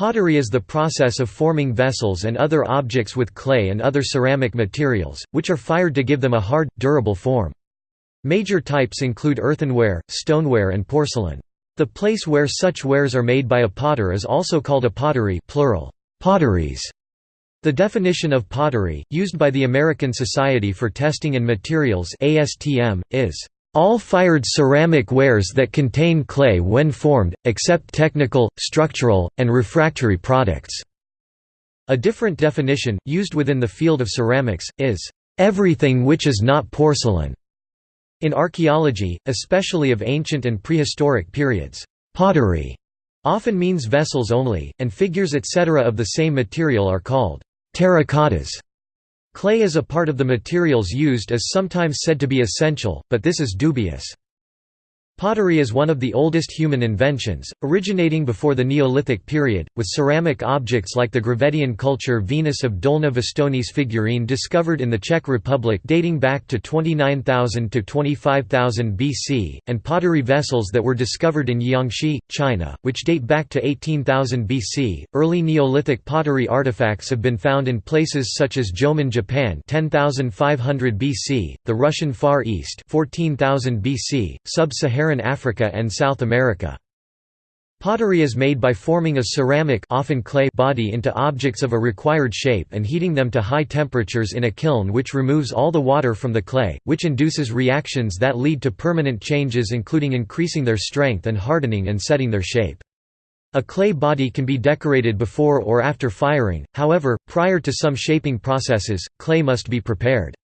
Pottery is the process of forming vessels and other objects with clay and other ceramic materials, which are fired to give them a hard, durable form. Major types include earthenware, stoneware and porcelain. The place where such wares are made by a potter is also called a pottery plural, potteries. The definition of pottery, used by the American Society for Testing and Materials ASTM, is all fired ceramic wares that contain clay when formed, except technical, structural, and refractory products. A different definition, used within the field of ceramics, is everything which is not porcelain. In archaeology, especially of ancient and prehistoric periods, pottery often means vessels only, and figures etc. of the same material are called terracottas. Clay is a part of the materials used is sometimes said to be essential, but this is dubious. Pottery is one of the oldest human inventions, originating before the Neolithic period, with ceramic objects like the Gravettian culture Venus of Dolní Věstonice figurine discovered in the Czech Republic dating back to 29,000 to 25,000 BC, and pottery vessels that were discovered in Jiangxi, China, which date back to 18,000 BC. Early Neolithic pottery artifacts have been found in places such as Jomon, Japan, 10,500 BC, the Russian Far East, 14,000 BC, sub-Saharan sub-Saharan Africa and South America. Pottery is made by forming a ceramic often clay body into objects of a required shape and heating them to high temperatures in a kiln which removes all the water from the clay, which induces reactions that lead to permanent changes including increasing their strength and hardening and setting their shape. A clay body can be decorated before or after firing, however, prior to some shaping processes, clay must be prepared.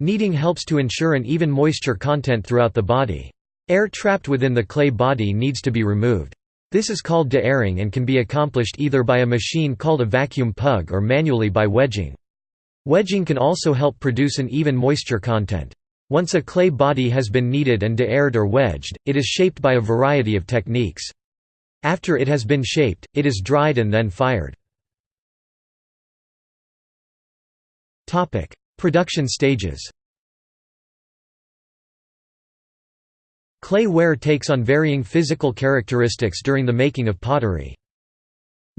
Kneading helps to ensure an even moisture content throughout the body. Air trapped within the clay body needs to be removed. This is called de-airing and can be accomplished either by a machine called a vacuum pug or manually by wedging. Wedging can also help produce an even moisture content. Once a clay body has been kneaded and de-aired or wedged, it is shaped by a variety of techniques. After it has been shaped, it is dried and then fired. Production stages Clay ware takes on varying physical characteristics during the making of pottery.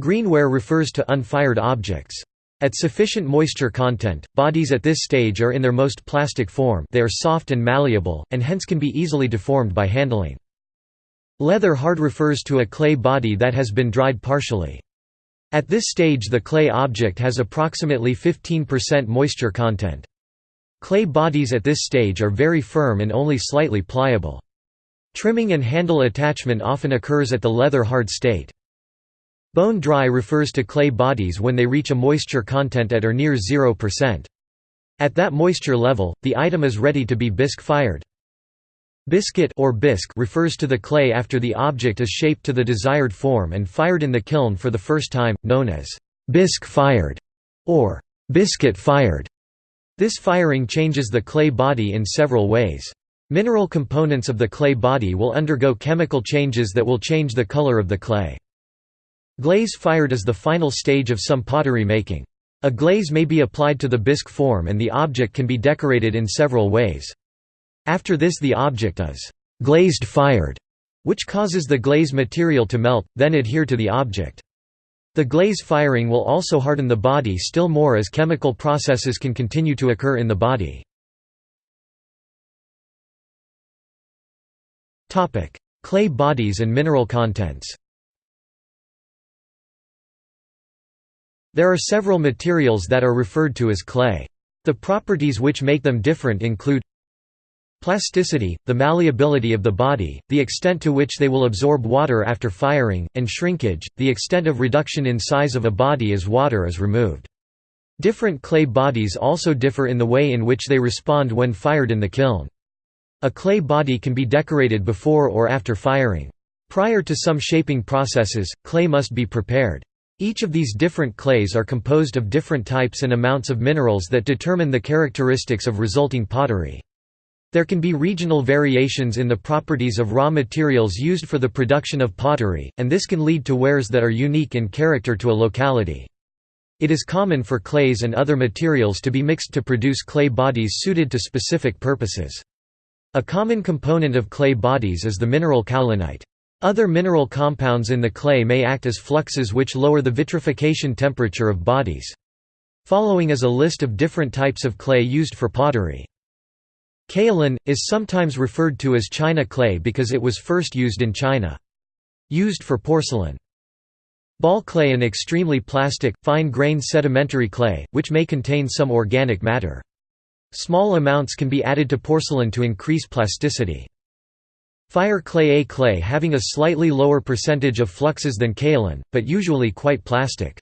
Greenware refers to unfired objects. At sufficient moisture content, bodies at this stage are in their most plastic form they are soft and malleable, and hence can be easily deformed by handling. Leather hard refers to a clay body that has been dried partially. At this stage the clay object has approximately 15% moisture content. Clay bodies at this stage are very firm and only slightly pliable. Trimming and handle attachment often occurs at the leather-hard state. Bone dry refers to clay bodies when they reach a moisture content at or near 0%. At that moisture level, the item is ready to be bisque fired. Biscuit or bisque refers to the clay after the object is shaped to the desired form and fired in the kiln for the first time, known as bisque fired or biscuit fired. This firing changes the clay body in several ways. Mineral components of the clay body will undergo chemical changes that will change the color of the clay. Glaze fired is the final stage of some pottery making. A glaze may be applied to the bisque form and the object can be decorated in several ways. After this the object is «glazed fired», which causes the glaze material to melt, then adhere to the object. The glaze firing will also harden the body still more as chemical processes can continue to occur in the body. Clay bodies and mineral contents There are several materials that are referred to as clay. The properties which make them different include Plasticity, the malleability of the body, the extent to which they will absorb water after firing, and shrinkage, the extent of reduction in size of a body as water is removed. Different clay bodies also differ in the way in which they respond when fired in the kiln. A clay body can be decorated before or after firing. Prior to some shaping processes, clay must be prepared. Each of these different clays are composed of different types and amounts of minerals that determine the characteristics of resulting pottery. There can be regional variations in the properties of raw materials used for the production of pottery, and this can lead to wares that are unique in character to a locality. It is common for clays and other materials to be mixed to produce clay bodies suited to specific purposes. A common component of clay bodies is the mineral kaolinite. Other mineral compounds in the clay may act as fluxes which lower the vitrification temperature of bodies. Following is a list of different types of clay used for pottery. Kaolin, is sometimes referred to as China clay because it was first used in China. Used for porcelain. Ball clay an extremely plastic, fine-grained sedimentary clay, which may contain some organic matter. Small amounts can be added to porcelain to increase plasticity. Fire clay A clay having a slightly lower percentage of fluxes than kaolin, but usually quite plastic.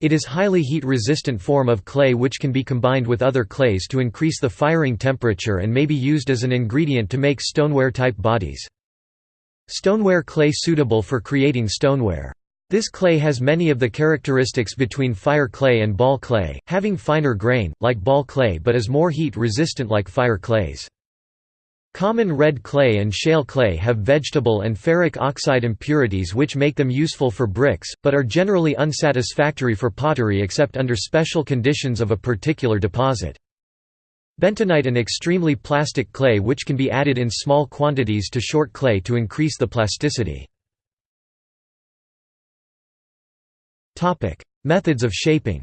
It is highly heat-resistant form of clay which can be combined with other clays to increase the firing temperature and may be used as an ingredient to make stoneware-type bodies. Stoneware clay suitable for creating stoneware. This clay has many of the characteristics between fire clay and ball clay, having finer grain, like ball clay but is more heat-resistant like fire clays. Common red clay and shale clay have vegetable and ferric oxide impurities which make them useful for bricks, but are generally unsatisfactory for pottery except under special conditions of a particular deposit. Bentonite an extremely plastic clay which can be added in small quantities to short clay to increase the plasticity. Methods of shaping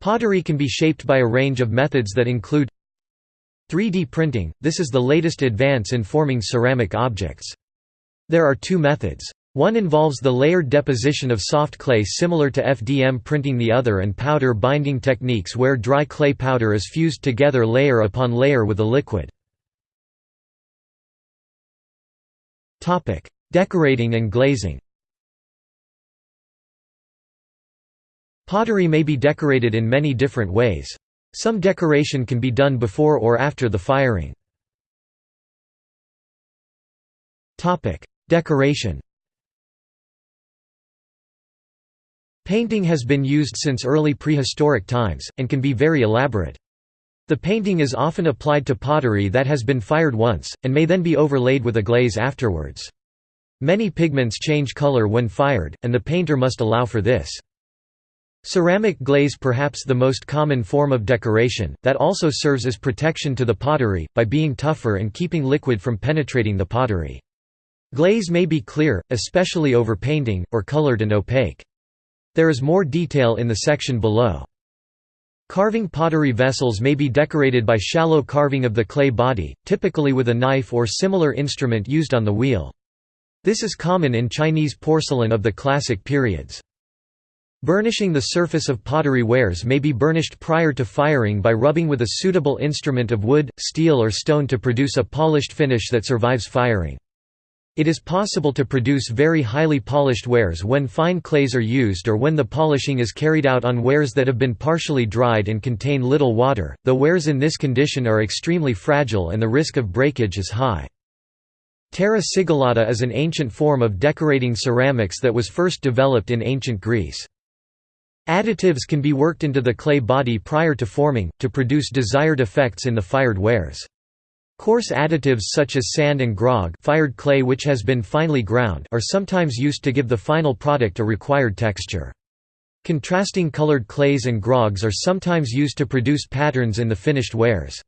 Pottery can be shaped by a range of methods that include 3D printing, this is the latest advance in forming ceramic objects. There are two methods. One involves the layered deposition of soft clay similar to FDM printing the other and powder binding techniques where dry clay powder is fused together layer upon layer with a liquid. Decorating and glazing Pottery may be decorated in many different ways. Some decoration can be done before or after the firing. Decoration Painting has been used since early prehistoric times, and can be very elaborate. The painting is often applied to pottery that has been fired once, and may then be overlaid with a glaze afterwards. Many pigments change color when fired, and the painter must allow for this. Ceramic glaze perhaps the most common form of decoration, that also serves as protection to the pottery, by being tougher and keeping liquid from penetrating the pottery. Glaze may be clear, especially over painting, or colored and opaque. There is more detail in the section below. Carving pottery vessels may be decorated by shallow carving of the clay body, typically with a knife or similar instrument used on the wheel. This is common in Chinese porcelain of the classic periods. Burnishing the surface of pottery wares may be burnished prior to firing by rubbing with a suitable instrument of wood, steel or stone to produce a polished finish that survives firing. It is possible to produce very highly polished wares when fine clays are used or when the polishing is carried out on wares that have been partially dried and contain little water, though wares in this condition are extremely fragile and the risk of breakage is high. Terra sigillata is an ancient form of decorating ceramics that was first developed in ancient Greece. Additives can be worked into the clay body prior to forming, to produce desired effects in the fired wares. Coarse additives such as sand and grog fired clay which has been finely ground are sometimes used to give the final product a required texture. Contrasting colored clays and grogs are sometimes used to produce patterns in the finished wares.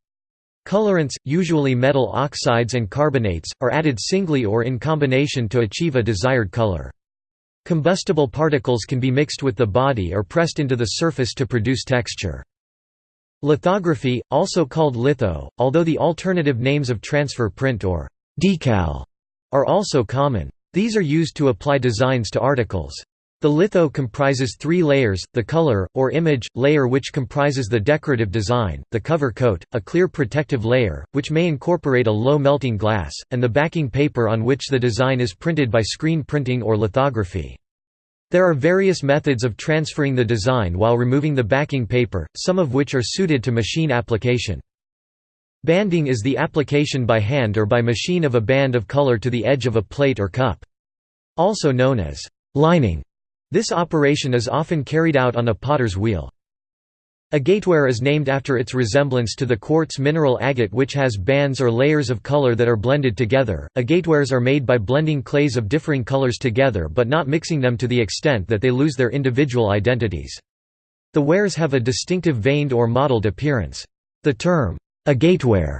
Colorants, usually metal oxides and carbonates, are added singly or in combination to achieve a desired color. Combustible particles can be mixed with the body or pressed into the surface to produce texture. Lithography, also called litho, although the alternative names of transfer print or decal are also common. These are used to apply designs to articles. The litho comprises three layers, the color, or image, layer which comprises the decorative design, the cover coat, a clear protective layer, which may incorporate a low melting glass, and the backing paper on which the design is printed by screen printing or lithography. There are various methods of transferring the design while removing the backing paper, some of which are suited to machine application. Banding is the application by hand or by machine of a band of color to the edge of a plate or cup. Also known as lining, this operation is often carried out on a potter's wheel. Agateware is named after its resemblance to the quartz mineral agate which has bands or layers of color that are blended together. Agatewares are made by blending clays of differing colors together but not mixing them to the extent that they lose their individual identities. The wares have a distinctive veined or mottled appearance. The term, agateware,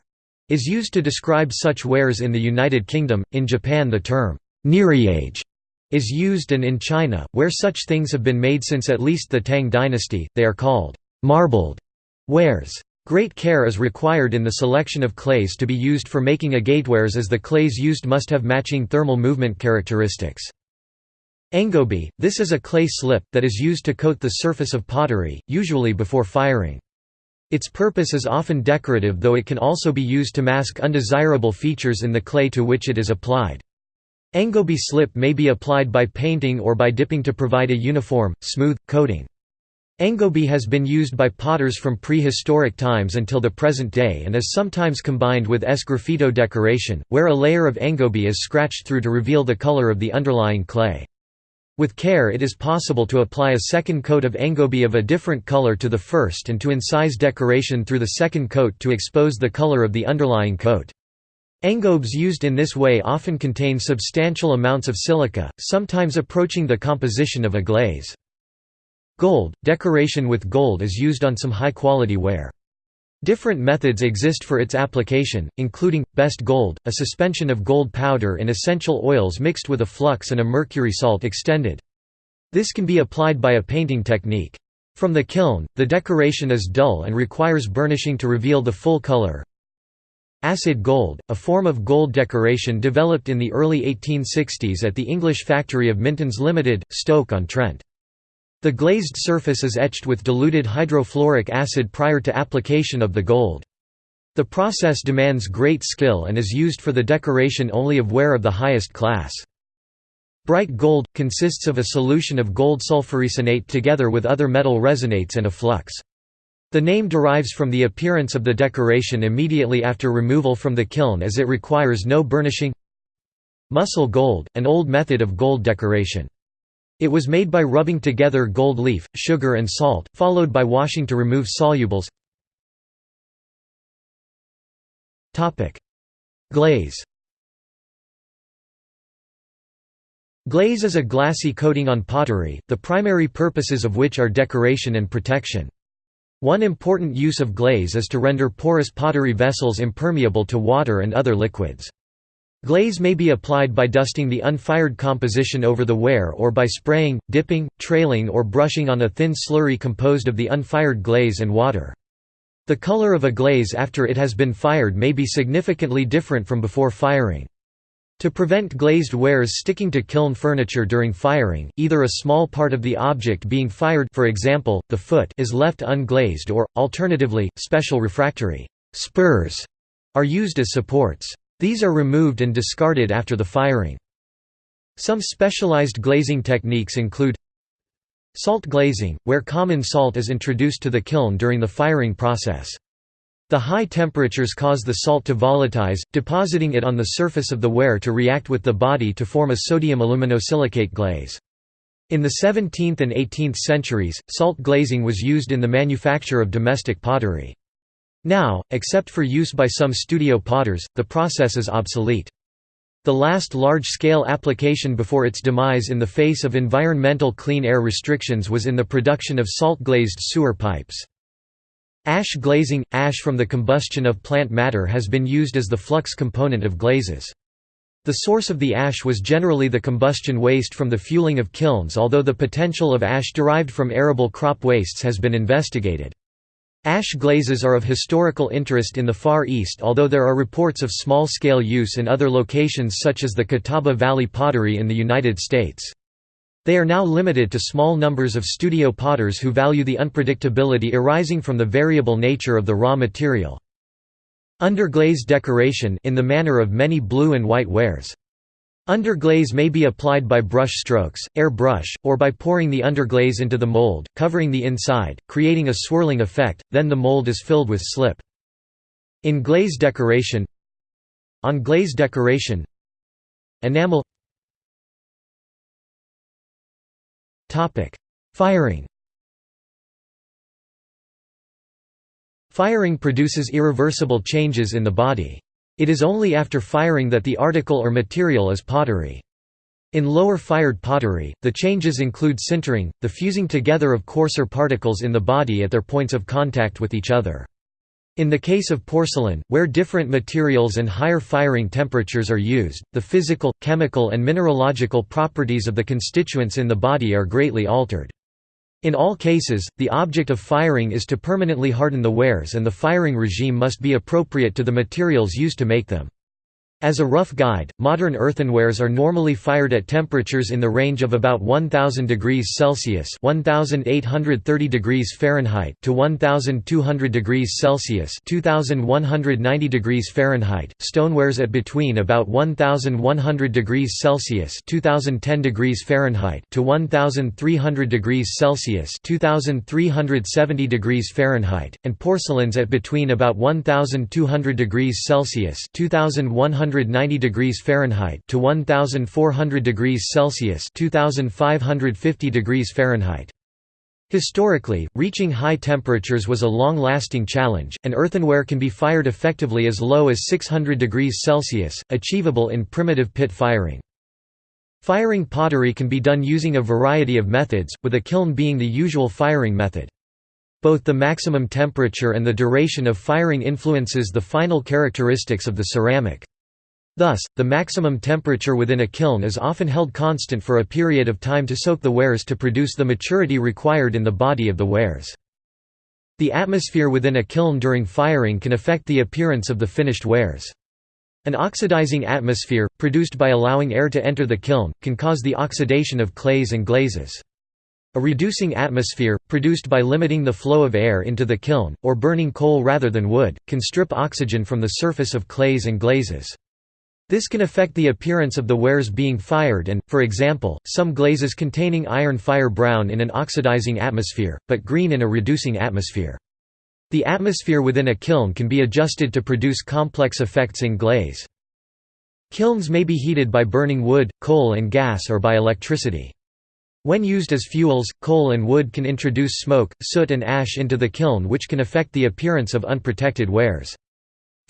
is used to describe such wares in the United Kingdom. In Japan, the term neriage is used, and in China, where such things have been made since at least the Tang dynasty, they are called marbled wares. Great care is required in the selection of clays to be used for making agatewares as the clays used must have matching thermal movement characteristics. Engobe – This is a clay slip, that is used to coat the surface of pottery, usually before firing. Its purpose is often decorative though it can also be used to mask undesirable features in the clay to which it is applied. Engobe slip may be applied by painting or by dipping to provide a uniform, smooth, coating. Engobe has been used by potters from prehistoric times until the present day and is sometimes combined with sgraffito decoration, where a layer of engobe is scratched through to reveal the color of the underlying clay. With care it is possible to apply a second coat of engobe of a different color to the first and to incise decoration through the second coat to expose the color of the underlying coat. Engobes used in this way often contain substantial amounts of silica, sometimes approaching the composition of a glaze. Gold – Decoration with gold is used on some high-quality ware. Different methods exist for its application, including, best gold, a suspension of gold powder in essential oils mixed with a flux and a mercury salt extended. This can be applied by a painting technique. From the kiln, the decoration is dull and requires burnishing to reveal the full color. Acid gold, a form of gold decoration developed in the early 1860s at the English factory of Mintons Limited, Stoke-on-Trent. The glazed surface is etched with diluted hydrofluoric acid prior to application of the gold. The process demands great skill and is used for the decoration only of ware of the highest class. Bright gold – consists of a solution of gold sulforesinate together with other metal resinates and a flux. The name derives from the appearance of the decoration immediately after removal from the kiln as it requires no burnishing Mussel gold – an old method of gold decoration. It was made by rubbing together gold leaf, sugar and salt, followed by washing to remove solubles Glaze Glaze is a glassy coating on pottery, the primary purposes of which are decoration and protection. One important use of glaze is to render porous pottery vessels impermeable to water and other liquids. Glaze may be applied by dusting the unfired composition over the ware or by spraying, dipping, trailing or brushing on a thin slurry composed of the unfired glaze and water. The color of a glaze after it has been fired may be significantly different from before firing. To prevent glazed wares sticking to kiln furniture during firing, either a small part of the object being fired for example, the foot is left unglazed or, alternatively, special refractory spurs are used as supports. These are removed and discarded after the firing. Some specialized glazing techniques include Salt glazing, where common salt is introduced to the kiln during the firing process. The high temperatures cause the salt to volatilize, depositing it on the surface of the ware to react with the body to form a sodium aluminosilicate glaze. In the 17th and 18th centuries, salt glazing was used in the manufacture of domestic pottery. Now, except for use by some studio potters, the process is obsolete. The last large-scale application before its demise in the face of environmental clean air restrictions was in the production of salt-glazed sewer pipes. Ash glazing – Ash from the combustion of plant matter has been used as the flux component of glazes. The source of the ash was generally the combustion waste from the fueling of kilns although the potential of ash derived from arable crop wastes has been investigated. Ash glazes are of historical interest in the Far East although there are reports of small-scale use in other locations such as the Catawba Valley pottery in the United States. They are now limited to small numbers of studio potters who value the unpredictability arising from the variable nature of the raw material. Underglaze decoration in the manner of many blue and white wares. Underglaze may be applied by brush strokes, air brush, or by pouring the underglaze into the mold, covering the inside, creating a swirling effect, then the mold is filled with slip. In glaze decoration On glaze decoration Enamel Firing Firing produces irreversible changes in the body. It is only after firing that the article or material is pottery. In lower fired pottery, the changes include sintering, the fusing together of coarser particles in the body at their points of contact with each other. In the case of porcelain, where different materials and higher firing temperatures are used, the physical, chemical and mineralogical properties of the constituents in the body are greatly altered. In all cases, the object of firing is to permanently harden the wares and the firing regime must be appropriate to the materials used to make them. As a rough guide, modern earthenwares are normally fired at temperatures in the range of about 1000 degrees Celsius (1830 degrees Fahrenheit) to 1200 degrees Celsius (2190 degrees Fahrenheit). Stonewares at between about 1100 degrees Celsius (2010 degrees Fahrenheit) to 1300 degrees Celsius (2370 degrees Fahrenheit), and porcelains at between about 1200 degrees Celsius (2100 190 degrees Fahrenheit to 1400 degrees Celsius 2550 degrees Fahrenheit. Historically, reaching high temperatures was a long-lasting challenge, and earthenware can be fired effectively as low as 600 degrees Celsius, achievable in primitive pit firing. Firing pottery can be done using a variety of methods, with a kiln being the usual firing method. Both the maximum temperature and the duration of firing influences the final characteristics of the ceramic. Thus, the maximum temperature within a kiln is often held constant for a period of time to soak the wares to produce the maturity required in the body of the wares. The atmosphere within a kiln during firing can affect the appearance of the finished wares. An oxidizing atmosphere, produced by allowing air to enter the kiln, can cause the oxidation of clays and glazes. A reducing atmosphere, produced by limiting the flow of air into the kiln, or burning coal rather than wood, can strip oxygen from the surface of clays and glazes. This can affect the appearance of the wares being fired and, for example, some glazes containing iron fire brown in an oxidizing atmosphere, but green in a reducing atmosphere. The atmosphere within a kiln can be adjusted to produce complex effects in glaze. Kilns may be heated by burning wood, coal and gas or by electricity. When used as fuels, coal and wood can introduce smoke, soot and ash into the kiln which can affect the appearance of unprotected wares.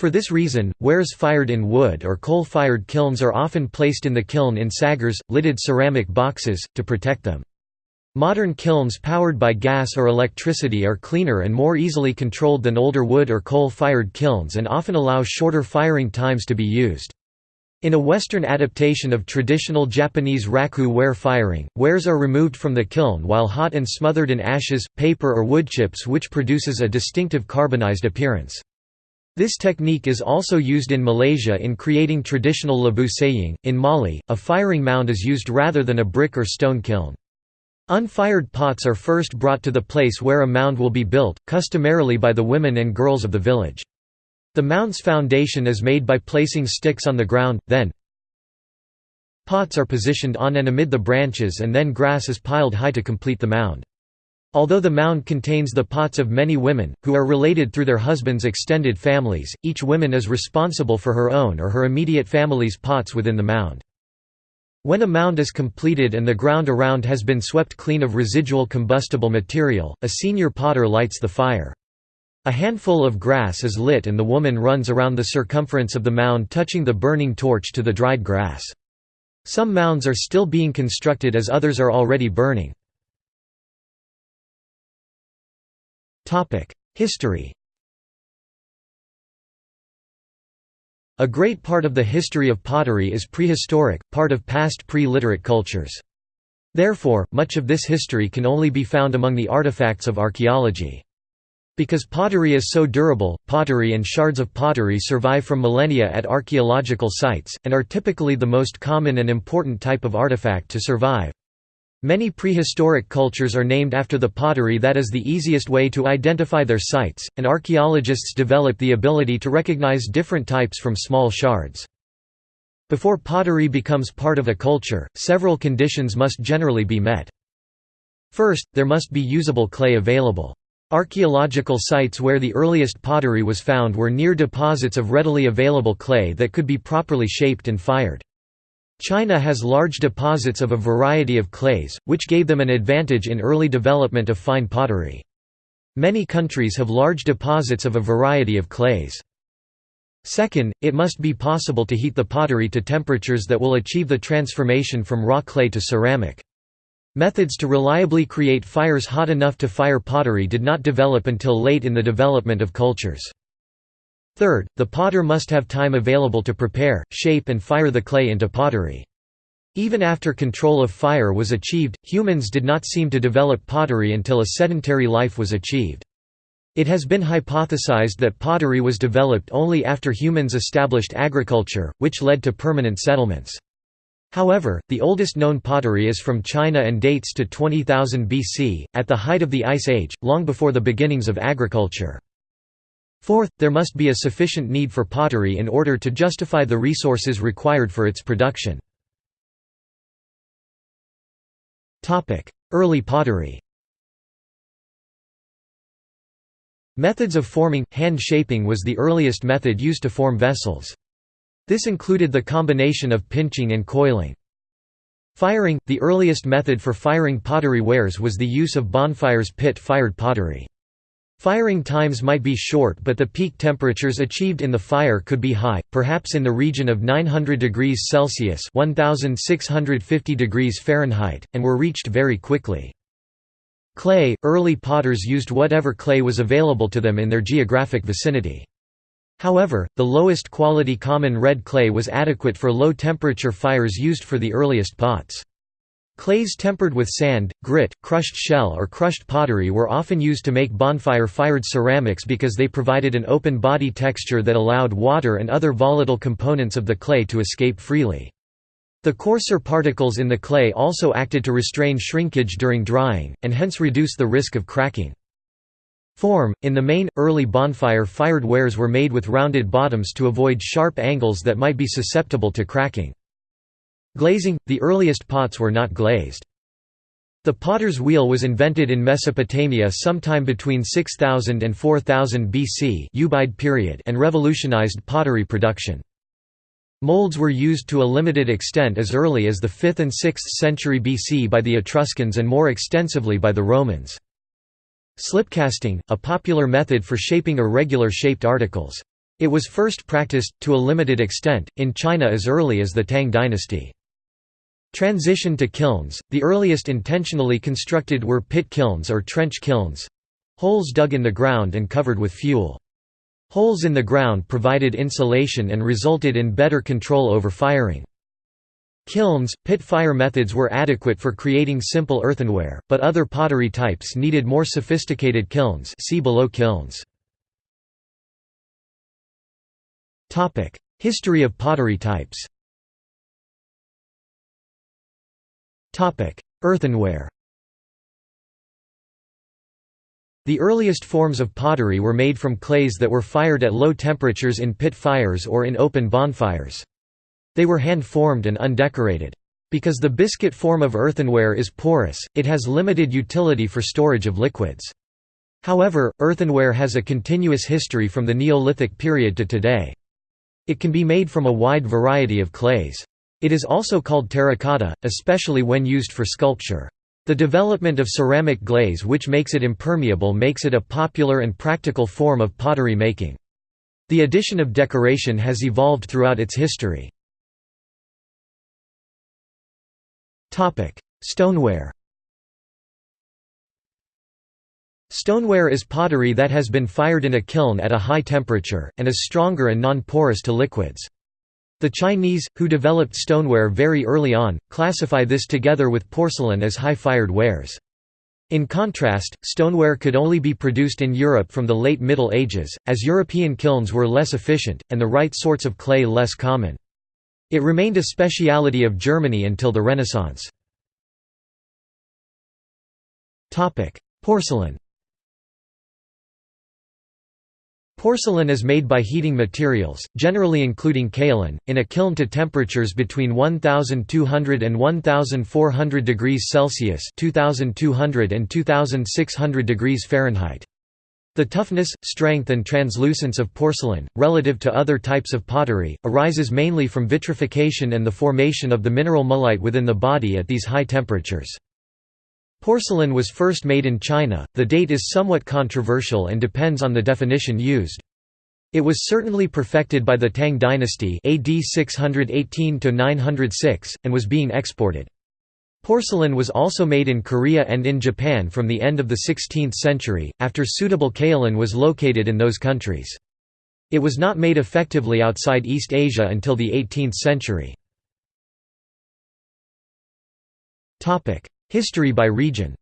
For this reason, wares fired in wood or coal-fired kilns are often placed in the kiln in saggars, lidded ceramic boxes, to protect them. Modern kilns powered by gas or electricity are cleaner and more easily controlled than older wood or coal-fired kilns and often allow shorter firing times to be used. In a Western adaptation of traditional Japanese raku ware firing, wares are removed from the kiln while hot and smothered in ashes, paper or wood chips which produces a distinctive carbonized appearance. This technique is also used in Malaysia in creating traditional labu sayong. In Mali, a firing mound is used rather than a brick or stone kiln. Unfired pots are first brought to the place where a mound will be built, customarily by the women and girls of the village. The mound's foundation is made by placing sticks on the ground, then pots are positioned on and amid the branches and then grass is piled high to complete the mound. Although the mound contains the pots of many women, who are related through their husbands' extended families, each woman is responsible for her own or her immediate family's pots within the mound. When a mound is completed and the ground around has been swept clean of residual combustible material, a senior potter lights the fire. A handful of grass is lit and the woman runs around the circumference of the mound touching the burning torch to the dried grass. Some mounds are still being constructed as others are already burning. History A great part of the history of pottery is prehistoric, part of past pre-literate cultures. Therefore, much of this history can only be found among the artifacts of archaeology. Because pottery is so durable, pottery and shards of pottery survive from millennia at archaeological sites, and are typically the most common and important type of artifact to survive. Many prehistoric cultures are named after the pottery that is the easiest way to identify their sites, and archaeologists develop the ability to recognize different types from small shards. Before pottery becomes part of a culture, several conditions must generally be met. First, there must be usable clay available. Archaeological sites where the earliest pottery was found were near deposits of readily available clay that could be properly shaped and fired. China has large deposits of a variety of clays, which gave them an advantage in early development of fine pottery. Many countries have large deposits of a variety of clays. Second, it must be possible to heat the pottery to temperatures that will achieve the transformation from raw clay to ceramic. Methods to reliably create fires hot enough to fire pottery did not develop until late in the development of cultures. Third, the potter must have time available to prepare, shape and fire the clay into pottery. Even after control of fire was achieved, humans did not seem to develop pottery until a sedentary life was achieved. It has been hypothesized that pottery was developed only after humans established agriculture, which led to permanent settlements. However, the oldest known pottery is from China and dates to 20,000 BC, at the height of the Ice Age, long before the beginnings of agriculture. Fourth, there must be a sufficient need for pottery in order to justify the resources required for its production. Early pottery Methods of forming, hand shaping was the earliest method used to form vessels. This included the combination of pinching and coiling. Firing – The earliest method for firing pottery wares was the use of bonfires pit-fired pottery. Firing times might be short but the peak temperatures achieved in the fire could be high, perhaps in the region of 900 degrees Celsius 1650 degrees Fahrenheit, and were reached very quickly. Clay – Early potters used whatever clay was available to them in their geographic vicinity. However, the lowest quality common red clay was adequate for low-temperature fires used for the earliest pots. Clays tempered with sand, grit, crushed shell or crushed pottery were often used to make bonfire-fired ceramics because they provided an open body texture that allowed water and other volatile components of the clay to escape freely. The coarser particles in the clay also acted to restrain shrinkage during drying, and hence reduce the risk of cracking. Form – In the main, early bonfire-fired wares were made with rounded bottoms to avoid sharp angles that might be susceptible to cracking. Glazing – The earliest pots were not glazed. The potter's wheel was invented in Mesopotamia sometime between 6000 and 4000 BC period and revolutionized pottery production. Molds were used to a limited extent as early as the 5th and 6th century BC by the Etruscans and more extensively by the Romans. Slipcasting, a popular method for shaping irregular shaped articles. It was first practiced, to a limited extent, in China as early as the Tang dynasty. Transition to kilns, the earliest intentionally constructed were pit kilns or trench kilns—holes dug in the ground and covered with fuel. Holes in the ground provided insulation and resulted in better control over firing. Kilns, pit fire methods were adequate for creating simple earthenware, but other pottery types needed more sophisticated kilns see below kilns. History of pottery types Earthenware The earliest forms of pottery were made from clays that were fired at low temperatures in pit fires or in open bonfires. They were hand-formed and undecorated. Because the biscuit form of earthenware is porous, it has limited utility for storage of liquids. However, earthenware has a continuous history from the Neolithic period to today. It can be made from a wide variety of clays. It is also called terracotta, especially when used for sculpture. The development of ceramic glaze which makes it impermeable makes it a popular and practical form of pottery making. The addition of decoration has evolved throughout its history. Stoneware Stoneware is pottery that has been fired in a kiln at a high temperature, and is stronger and non-porous to liquids. The Chinese, who developed stoneware very early on, classify this together with porcelain as high-fired wares. In contrast, stoneware could only be produced in Europe from the late Middle Ages, as European kilns were less efficient, and the right sorts of clay less common. It remained a speciality of Germany until the Renaissance. Porcelain Porcelain is made by heating materials, generally including kaolin, in a kiln to temperatures between 1200 and 1400 degrees Celsius (2200 and 2600 degrees Fahrenheit). The toughness, strength and translucence of porcelain, relative to other types of pottery, arises mainly from vitrification and the formation of the mineral mullite within the body at these high temperatures. Porcelain was first made in China, the date is somewhat controversial and depends on the definition used. It was certainly perfected by the Tang dynasty AD 618–906, and was being exported. Porcelain was also made in Korea and in Japan from the end of the 16th century, after suitable kaolin was located in those countries. It was not made effectively outside East Asia until the 18th century. History by region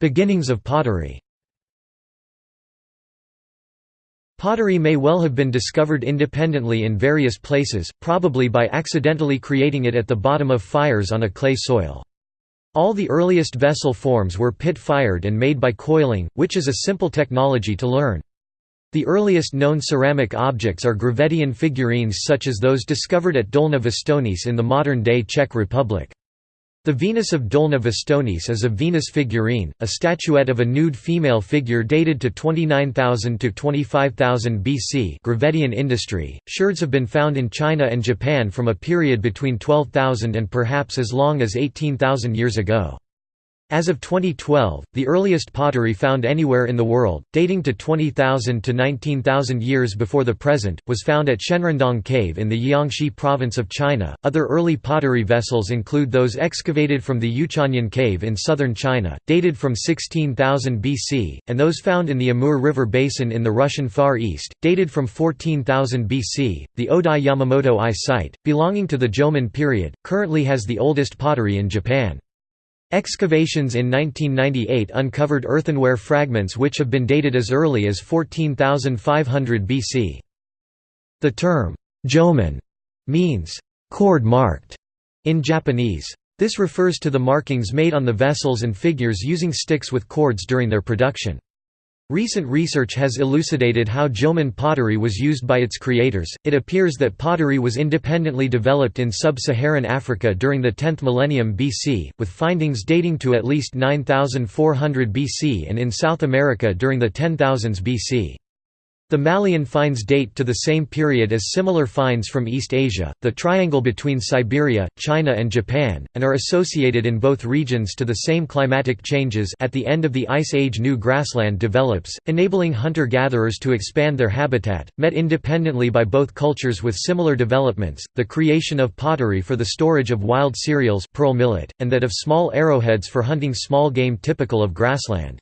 Beginnings of pottery Pottery may well have been discovered independently in various places, probably by accidentally creating it at the bottom of fires on a clay soil. All the earliest vessel forms were pit-fired and made by coiling, which is a simple technology to learn. The earliest known ceramic objects are Gravettian figurines such as those discovered at Dolní Věstonice in the modern-day Czech Republic. The Venus of Dolní Věstonice is a Venus figurine, a statuette of a nude female figure dated to 29,000 to 25,000 BC. Gravettian industry. Sherds have been found in China and Japan from a period between 12,000 and perhaps as long as 18,000 years ago. As of 2012, the earliest pottery found anywhere in the world, dating to 20,000 to 19,000 years before the present, was found at Xianrendong Cave in the Jiangxi province of China. Other early pottery vessels include those excavated from the Yuchanyan Cave in southern China, dated from 16,000 BC, and those found in the Amur River basin in the Russian Far East, dated from 14,000 BC. The Odai Yamamoto I site, belonging to the Jomon period, currently has the oldest pottery in Japan. Excavations in 1998 uncovered earthenware fragments which have been dated as early as 14,500 BC. The term, jomon, means cord marked in Japanese. This refers to the markings made on the vessels and figures using sticks with cords during their production. Recent research has elucidated how Jomon pottery was used by its creators. It appears that pottery was independently developed in sub Saharan Africa during the 10th millennium BC, with findings dating to at least 9400 BC and in South America during the 10000s BC. The Malian finds date to the same period as similar finds from East Asia, the triangle between Siberia, China and Japan, and are associated in both regions to the same climatic changes at the end of the Ice Age new grassland develops, enabling hunter-gatherers to expand their habitat, met independently by both cultures with similar developments, the creation of pottery for the storage of wild cereals pearl millet, and that of small arrowheads for hunting small game typical of grassland.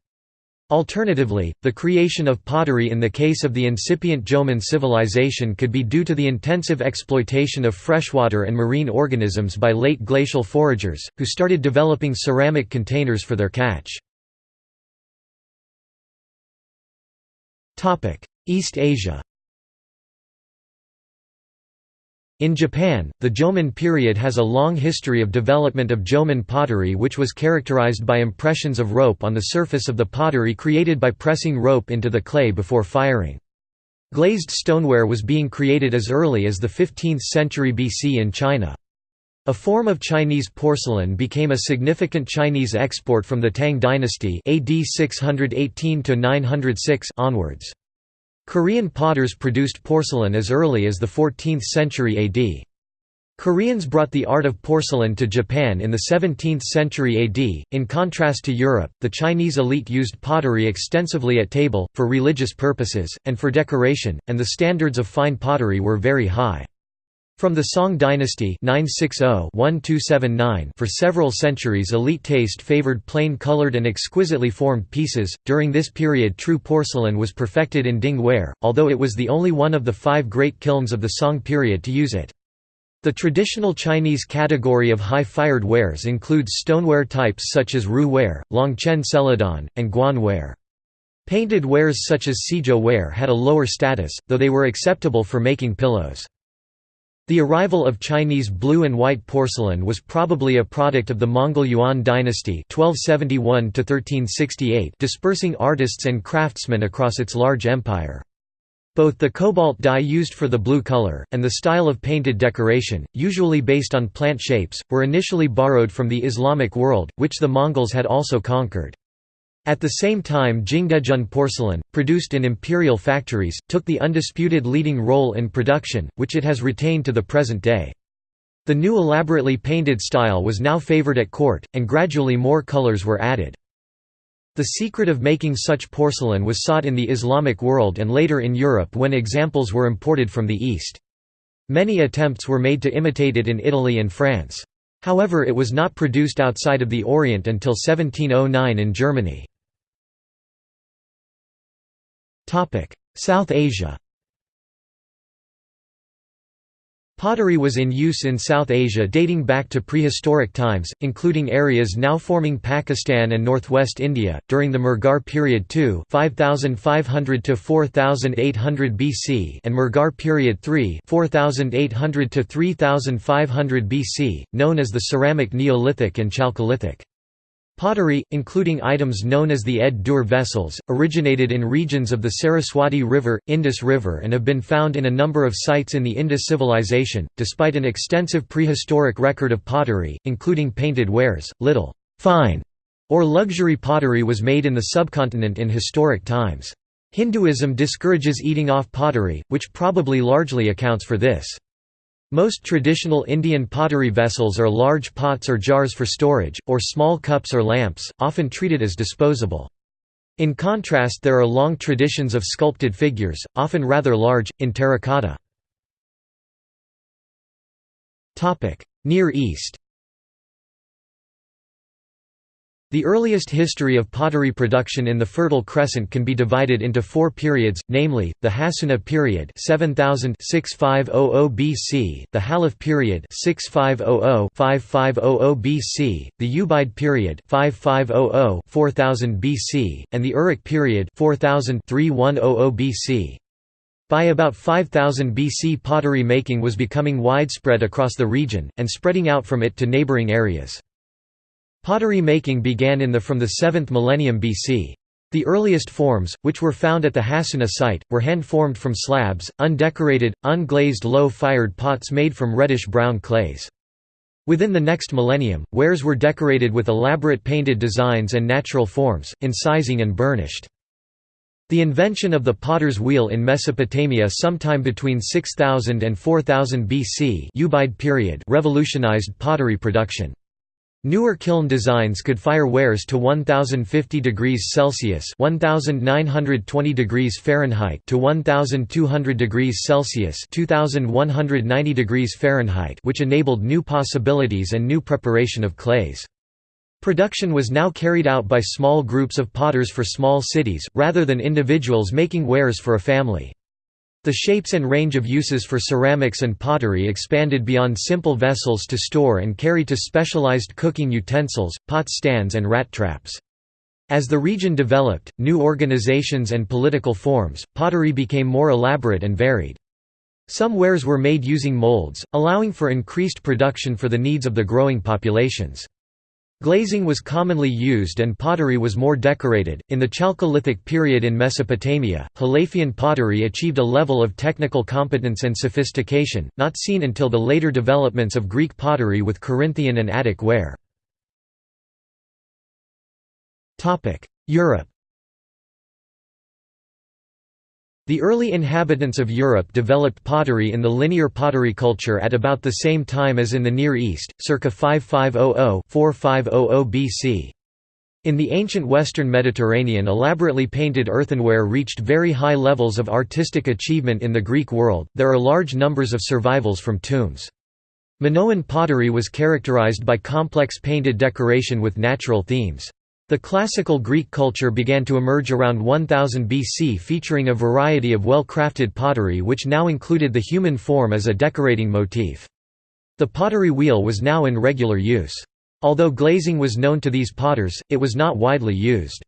Alternatively, the creation of pottery in the case of the incipient Jomon civilization could be due to the intensive exploitation of freshwater and marine organisms by late glacial foragers, who started developing ceramic containers for their catch. East Asia In Japan, the Jomon period has a long history of development of Jomon pottery which was characterized by impressions of rope on the surface of the pottery created by pressing rope into the clay before firing. Glazed stoneware was being created as early as the 15th century BC in China. A form of Chinese porcelain became a significant Chinese export from the Tang dynasty AD 618 onwards. Korean potters produced porcelain as early as the 14th century AD. Koreans brought the art of porcelain to Japan in the 17th century AD. In contrast to Europe, the Chinese elite used pottery extensively at table, for religious purposes, and for decoration, and the standards of fine pottery were very high. From the Song dynasty 960-1279 for several centuries elite taste favored plain colored and exquisitely formed pieces. During this period true porcelain was perfected in Ding ware, although it was the only one of the five great kilns of the Song period to use it. The traditional Chinese category of high-fired wares includes stoneware types such as Ru ware, Longquan celadon, and Guan ware. Painted wares such as Cizhou ware had a lower status, though they were acceptable for making pillows. The arrival of Chinese blue and white porcelain was probably a product of the Mongol Yuan dynasty 1271 dispersing artists and craftsmen across its large empire. Both the cobalt dye used for the blue color, and the style of painted decoration, usually based on plant shapes, were initially borrowed from the Islamic world, which the Mongols had also conquered. At the same time Jingdezhen porcelain, produced in imperial factories, took the undisputed leading role in production, which it has retained to the present day. The new elaborately painted style was now favored at court, and gradually more colors were added. The secret of making such porcelain was sought in the Islamic world and later in Europe when examples were imported from the East. Many attempts were made to imitate it in Italy and France. However it was not produced outside of the Orient until 1709 in Germany. South Asia Pottery was in use in South Asia dating back to prehistoric times, including areas now forming Pakistan and northwest India, during the Mehrgarh period II 5500 to 4800 BC and Mehrgarh period III 4800 to 3500 BC, known as the Ceramic Neolithic and Chalcolithic. Pottery, including items known as the Ed Dur vessels, originated in regions of the Saraswati River, Indus River and have been found in a number of sites in the Indus civilization. Despite an extensive prehistoric record of pottery, including painted wares, little fine or luxury pottery was made in the subcontinent in historic times. Hinduism discourages eating off pottery, which probably largely accounts for this. Most traditional Indian pottery vessels are large pots or jars for storage, or small cups or lamps, often treated as disposable. In contrast there are long traditions of sculpted figures, often rather large, in terracotta. Near East The earliest history of pottery production in the Fertile Crescent can be divided into four periods, namely, the Hassuna period 7000 BC, the Halaf period 6500-5500 BC, the Ubaid period 5500-4000 BC, and the Uruk period 4000-3100 BC. By about 5000 BC pottery making was becoming widespread across the region, and spreading out from it to neighboring areas. Pottery making began in the from the 7th millennium BC. The earliest forms, which were found at the Hassuna site, were hand-formed from slabs, undecorated, unglazed low-fired pots made from reddish-brown clays. Within the next millennium, wares were decorated with elaborate painted designs and natural forms, incising and burnished. The invention of the potter's wheel in Mesopotamia sometime between 6000 and 4000 BC period revolutionized pottery production. Newer kiln designs could fire wares to 1050 degrees Celsius (1920 degrees Fahrenheit) to 1200 degrees Celsius (2190 degrees Fahrenheit), which enabled new possibilities and new preparation of clays. Production was now carried out by small groups of potters for small cities, rather than individuals making wares for a family. The shapes and range of uses for ceramics and pottery expanded beyond simple vessels to store and carry to specialized cooking utensils, pot stands and rat traps. As the region developed, new organizations and political forms, pottery became more elaborate and varied. Some wares were made using molds, allowing for increased production for the needs of the growing populations. Glazing was commonly used and pottery was more decorated. In the Chalcolithic period in Mesopotamia, Halafian pottery achieved a level of technical competence and sophistication, not seen until the later developments of Greek pottery with Corinthian and Attic ware. Europe The early inhabitants of Europe developed pottery in the linear pottery culture at about the same time as in the Near East, circa 5500–4500 BC. In the ancient western Mediterranean elaborately painted earthenware reached very high levels of artistic achievement in the Greek world, there are large numbers of survivals from tombs. Minoan pottery was characterized by complex painted decoration with natural themes. The classical Greek culture began to emerge around 1000 BC featuring a variety of well-crafted pottery which now included the human form as a decorating motif. The pottery wheel was now in regular use. Although glazing was known to these potters, it was not widely used.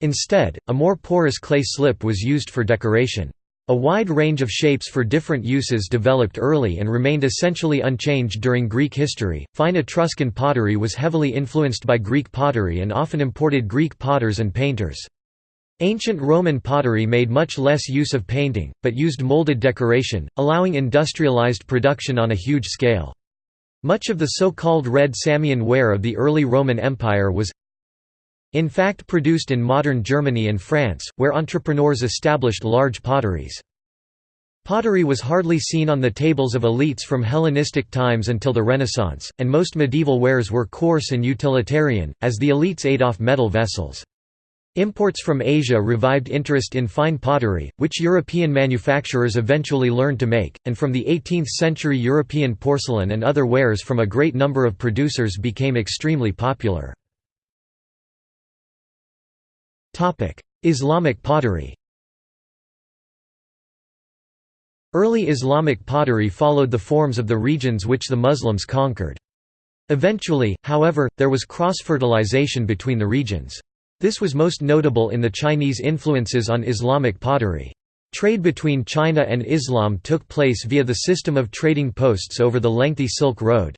Instead, a more porous clay slip was used for decoration. A wide range of shapes for different uses developed early and remained essentially unchanged during Greek history. Fine Etruscan pottery was heavily influenced by Greek pottery and often imported Greek potters and painters. Ancient Roman pottery made much less use of painting, but used molded decoration, allowing industrialized production on a huge scale. Much of the so-called red Samian ware of the early Roman Empire was in fact produced in modern Germany and France, where entrepreneurs established large potteries. Pottery was hardly seen on the tables of elites from Hellenistic times until the Renaissance, and most medieval wares were coarse and utilitarian, as the elites ate off metal vessels. Imports from Asia revived interest in fine pottery, which European manufacturers eventually learned to make, and from the 18th century European porcelain and other wares from a great number of producers became extremely popular. Islamic pottery Early Islamic pottery followed the forms of the regions which the Muslims conquered. Eventually, however, there was cross-fertilization between the regions. This was most notable in the Chinese influences on Islamic pottery. Trade between China and Islam took place via the system of trading posts over the lengthy Silk Road.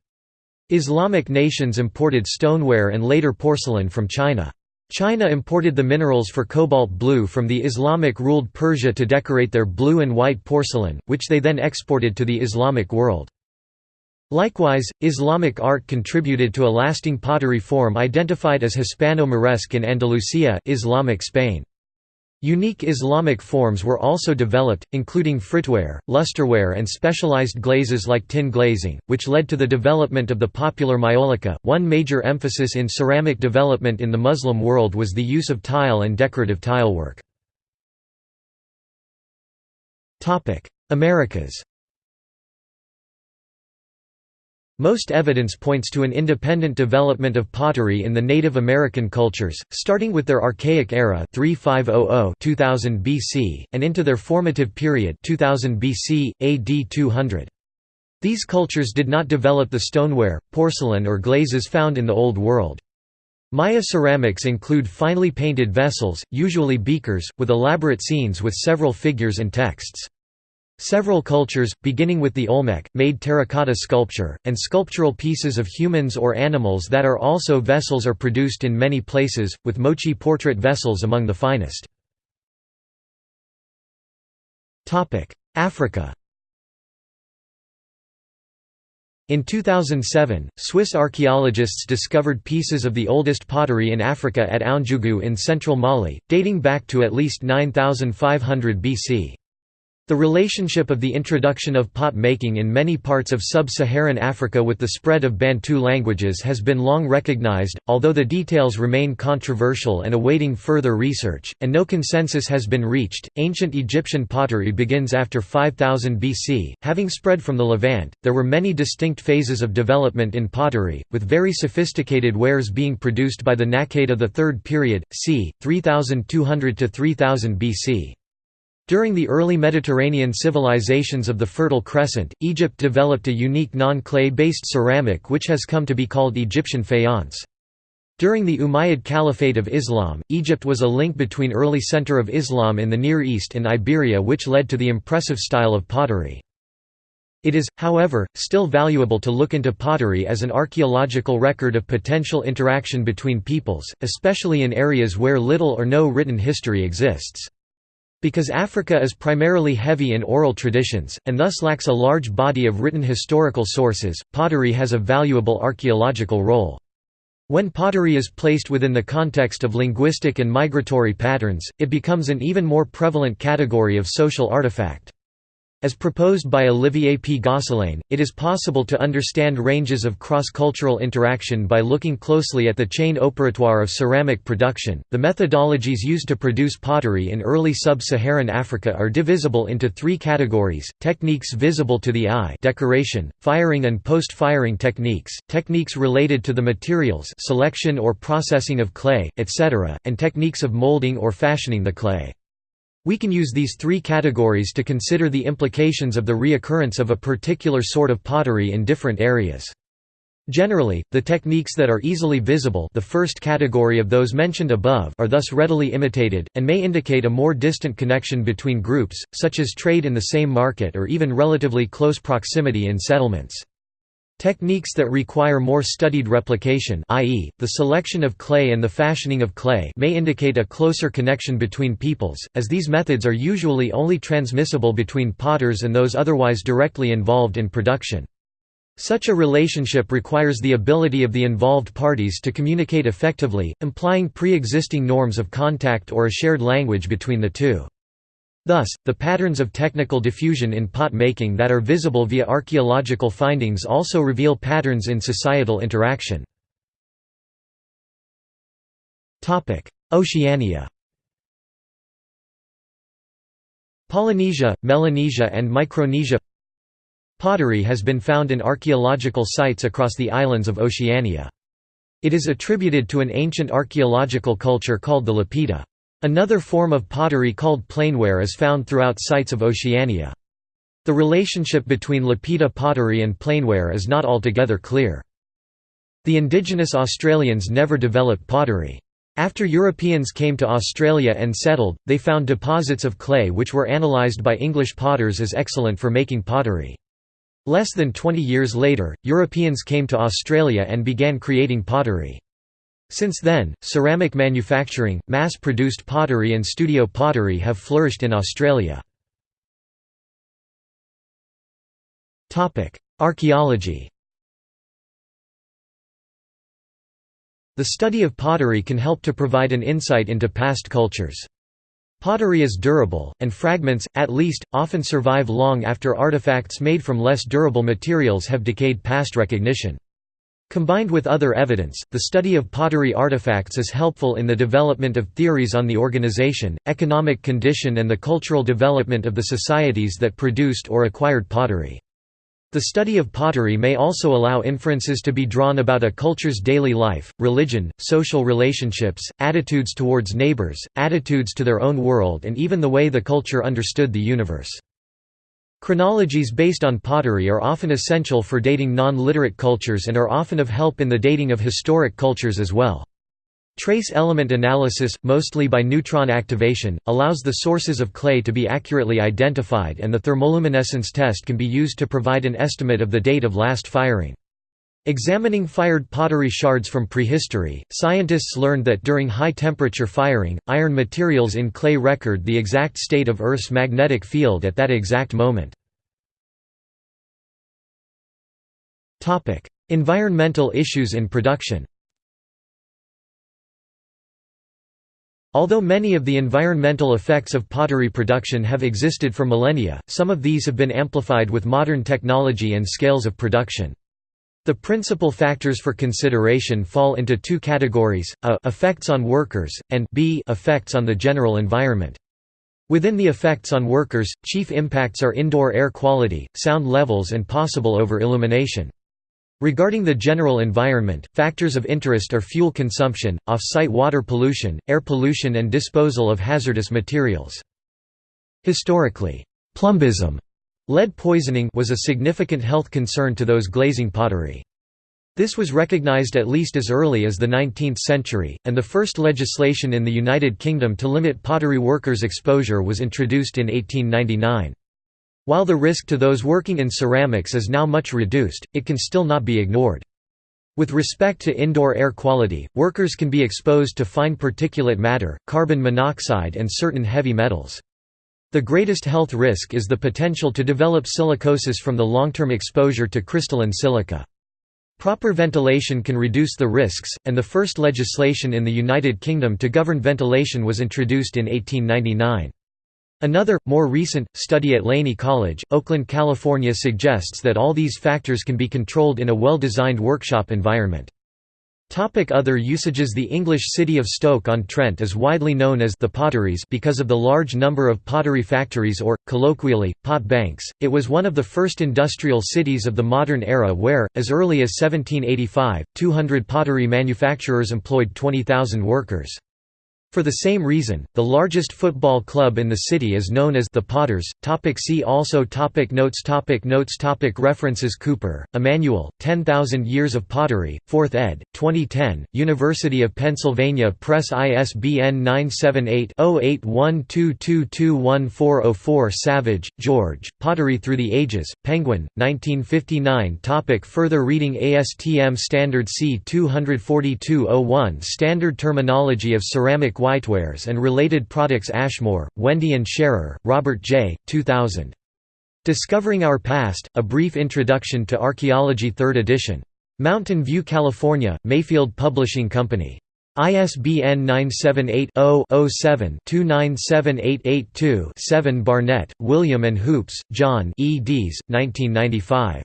Islamic nations imported stoneware and later porcelain from China. China imported the minerals for cobalt blue from the Islamic-ruled Persia to decorate their blue and white porcelain, which they then exported to the Islamic world. Likewise, Islamic art contributed to a lasting pottery form identified as Hispano-Moresque in Andalusia Islamic Spain. Unique Islamic forms were also developed, including fritware, lusterware and specialized glazes like tin glazing, which led to the development of the popular maiolica. One major emphasis in ceramic development in the Muslim world was the use of tile and decorative tilework. Americas Most evidence points to an independent development of pottery in the Native American cultures, starting with their Archaic era 3500–2000 BC, and into their formative period 2000 BC, AD 200. These cultures did not develop the stoneware, porcelain or glazes found in the Old World. Maya ceramics include finely painted vessels, usually beakers, with elaborate scenes with several figures and texts. Several cultures, beginning with the Olmec, made terracotta sculpture, and sculptural pieces of humans or animals that are also vessels are produced in many places, with Moche portrait vessels among the finest. Africa In 2007, Swiss archaeologists discovered pieces of the oldest pottery in Africa at Ounjougou in central Mali, dating back to at least 9500 BC. The relationship of the introduction of pot making in many parts of sub-Saharan Africa with the spread of Bantu languages has been long recognized, although the details remain controversial and awaiting further research, and no consensus has been reached. Ancient Egyptian pottery begins after 5000 BC, having spread from the Levant. There were many distinct phases of development in pottery, with very sophisticated wares being produced by the Naqada of the Third period, c. 3200 to 3000 BC. During the early Mediterranean civilizations of the Fertile Crescent, Egypt developed a unique non-clay-based ceramic which has come to be called Egyptian faience. During the Umayyad Caliphate of Islam, Egypt was a link between early center of Islam in the Near East and Iberia which led to the impressive style of pottery. It is, however, still valuable to look into pottery as an archaeological record of potential interaction between peoples, especially in areas where little or no written history exists. Because Africa is primarily heavy in oral traditions, and thus lacks a large body of written historical sources, pottery has a valuable archaeological role. When pottery is placed within the context of linguistic and migratory patterns, it becomes an even more prevalent category of social artifact. As proposed by Olivier P. Gosselain, it is possible to understand ranges of cross-cultural interaction by looking closely at the chaîne opératoire of ceramic production. The methodologies used to produce pottery in early sub-Saharan Africa are divisible into three categories: techniques visible to the eye, decoration, firing and post-firing techniques, techniques related to the materials, selection or processing of clay, etc., and techniques of molding or fashioning the clay. We can use these three categories to consider the implications of the reoccurrence of a particular sort of pottery in different areas. Generally, the techniques that are easily visible the first category of those mentioned above are thus readily imitated, and may indicate a more distant connection between groups, such as trade in the same market or even relatively close proximity in settlements. Techniques that require more studied replication i.e., the selection of clay and the fashioning of clay may indicate a closer connection between peoples, as these methods are usually only transmissible between potters and those otherwise directly involved in production. Such a relationship requires the ability of the involved parties to communicate effectively, implying pre-existing norms of contact or a shared language between the two. Thus, the patterns of technical diffusion in pot making that are visible via archaeological findings also reveal patterns in societal interaction. Oceania Polynesia, Melanesia and Micronesia Pottery has been found in archaeological sites across the islands of Oceania. It is attributed to an ancient archaeological culture called the Lapita. Another form of pottery called plainware is found throughout sites of Oceania. The relationship between Lapita pottery and plainware is not altogether clear. The indigenous Australians never developed pottery. After Europeans came to Australia and settled, they found deposits of clay which were analysed by English potters as excellent for making pottery. Less than 20 years later, Europeans came to Australia and began creating pottery. Since then, ceramic manufacturing, mass-produced pottery and studio pottery have flourished in Australia. Archaeology The study of pottery can help to provide an insight into past cultures. Pottery is durable, and fragments, at least, often survive long after artifacts made from less durable materials have decayed past recognition. Combined with other evidence, the study of pottery artifacts is helpful in the development of theories on the organization, economic condition and the cultural development of the societies that produced or acquired pottery. The study of pottery may also allow inferences to be drawn about a culture's daily life, religion, social relationships, attitudes towards neighbors, attitudes to their own world and even the way the culture understood the universe. Chronologies based on pottery are often essential for dating non-literate cultures and are often of help in the dating of historic cultures as well. Trace element analysis, mostly by neutron activation, allows the sources of clay to be accurately identified and the thermoluminescence test can be used to provide an estimate of the date of last firing. Examining fired pottery shards from prehistory, scientists learned that during high-temperature firing, iron materials in clay record the exact state of Earth's magnetic field at that exact moment. Environmental issues in production Although many of the environmental effects of pottery production have existed for millennia, some of these have been amplified with modern technology and scales of production. The principal factors for consideration fall into two categories, a effects on workers, and b effects on the general environment. Within the effects on workers, chief impacts are indoor air quality, sound levels and possible over-illumination. Regarding the general environment, factors of interest are fuel consumption, off-site water pollution, air pollution and disposal of hazardous materials. Historically, plumbism lead poisoning was a significant health concern to those glazing pottery. This was recognized at least as early as the 19th century, and the first legislation in the United Kingdom to limit pottery workers' exposure was introduced in 1899. While the risk to those working in ceramics is now much reduced, it can still not be ignored. With respect to indoor air quality, workers can be exposed to fine particulate matter, carbon monoxide and certain heavy metals. The greatest health risk is the potential to develop silicosis from the long-term exposure to crystalline silica. Proper ventilation can reduce the risks, and the first legislation in the United Kingdom to govern ventilation was introduced in 1899. Another, more recent, study at Laney College, Oakland, California suggests that all these factors can be controlled in a well-designed workshop environment. Topic other usages The English city of Stoke-on-Trent is widely known as the Potteries because of the large number of pottery factories or, colloquially, pot banks. It was one of the first industrial cities of the modern era where, as early as 1785, 200 pottery manufacturers employed 20,000 workers. For the same reason, the largest football club in the city is known as the Potters. Topic see also topic Notes topic Notes topic References Cooper, Emmanuel, 10,000 Years of Pottery, 4th ed., 2010, University of Pennsylvania Press ISBN 978-0812221404 Savage, George, Pottery Through the Ages, Penguin, 1959 topic Further reading ASTM Standard C242-01 Standard Terminology of Ceramic Whitewares and Related Products Ashmore, Wendy and Sharer, Robert J., 2000. Discovering Our Past, A Brief Introduction to Archaeology 3rd edition. Mountain View, California, Mayfield Publishing Company. ISBN 978-0-7-2978882-7 Barnett, William and Hoopes, John eds. 1995.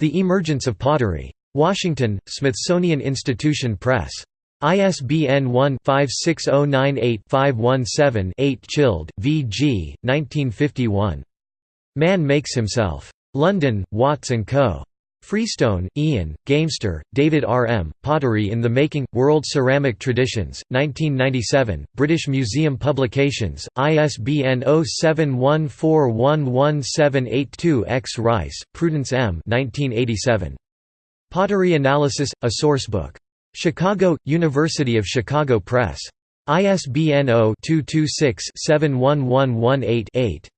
The Emergence of Pottery. Washington, Smithsonian Institution Press. ISBN 1-56098-517-8 Childe, V. G., 1951. Man Makes Himself. London, Watts & Co. Freestone, Ian, Gaimster, David R. M., Pottery in the Making, World Ceramic Traditions, 1997, British Museum Publications, ISBN 0714111782-X Rice, Prudence M. 1987. Pottery Analysis, a Sourcebook. Chicago, University of Chicago Press. ISBN 0-226-71118-8.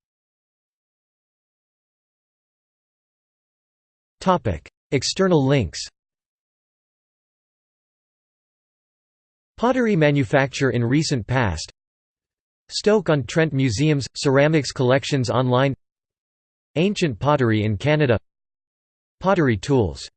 External links. Pottery manufacture in recent past. Stoke-on-Trent Museum's, ceramics collections online. Ancient pottery in Canada. Pottery tools